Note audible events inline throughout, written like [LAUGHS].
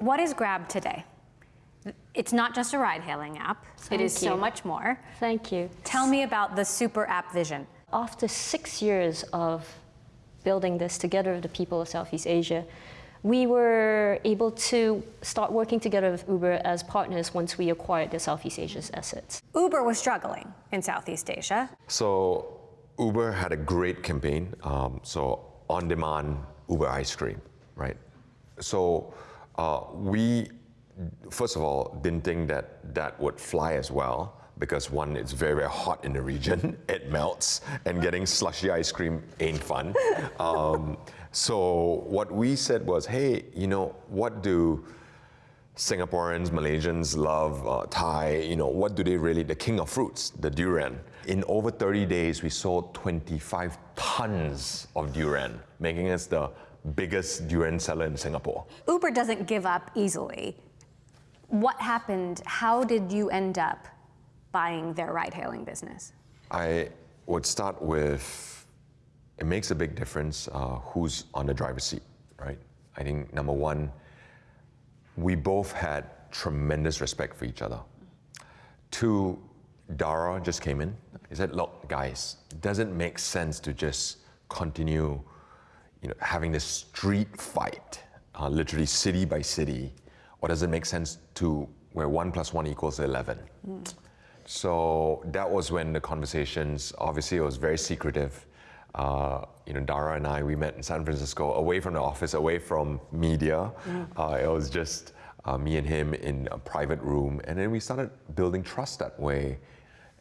What is Grab today? It's not just a ride-hailing app. Thank it is so much more. Thank you. Tell me about the super app vision. After six years of building this together with the people of Southeast Asia, we were able to start working together with Uber as partners once we acquired the Southeast Asia's assets. Uber was struggling in Southeast Asia. So Uber had a great campaign. Um, so on-demand Uber ice cream, right? So uh, we, first of all, didn't think that that would fly as well because one, it's very, very hot in the region. [LAUGHS] it melts, and getting slushy ice cream ain't fun. [LAUGHS] Um, so what we said was, hey, you know, what do Singaporeans, Malaysians love uh, Thai, you know, what do they really, the king of fruits, the durian. In over 30 days, we sold 25 tons of durian, making us the biggest durian seller in Singapore. Uber doesn't give up easily. What happened? How did you end up buying their ride-hailing business? I would start with, it makes a big difference uh, who's on the driver's seat, right? I think number one, we both had tremendous respect for each other. Two, Dara just came in. He said, look, guys, it doesn't make sense to just continue you know, having this street fight, uh, literally city by city, or does it make sense to where one plus one equals 11? So that was when the conversations, obviously it was very secretive. Uh, you know, Dara and I, we met in San Francisco, away from the office, away from media. Uh, it was just uh, me and him in a private room. And then we started building trust that way.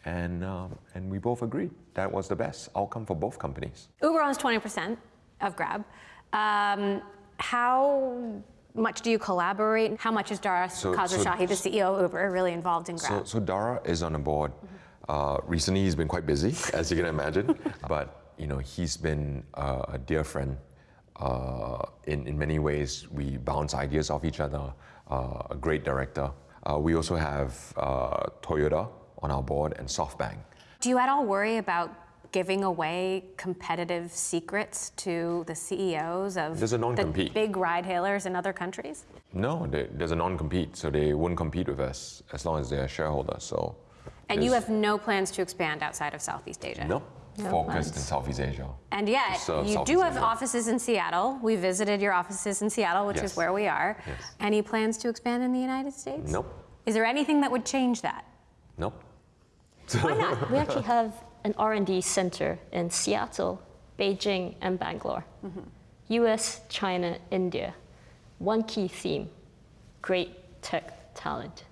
And, um, and we both agreed that was the best outcome for both companies. Uber owns 20% of Grab. Um, how much do you collaborate? How much is Dara So- Khosrowshahi, the CEO of Uber, really involved in Grab? so Dara is on the board. Uh, recently, he's been quite busy, as you can imagine. [LAUGHS] but you know, he's been uh, a dear friend. Uh, in in many ways, we bounce ideas off each other. Uh, a great director. Uh, we also have uh, Toyota on our board and SoftBank. do you at all worry about giving away competitive secrets to the CEOs of a the big ride-hailers in other countries? No, they, there's a non-compete, so they wouldn't compete with us as long as they're shareholders. So. And you have no plans to expand outside of Southeast Asia? no, No focused in plans. Southeast Asia. And yet, you do have Asia. offices in Seattle. We visited your offices in Seattle, which is where we are. Yes. Any plans to expand in the United States? Nope, Is there anything that would change that? nope. Why not? we actually [LAUGHS] have an R&D center in Seattle, Beijing, and Bangalore. Mm-hmm. US, China, India. One key theme, great tech talent.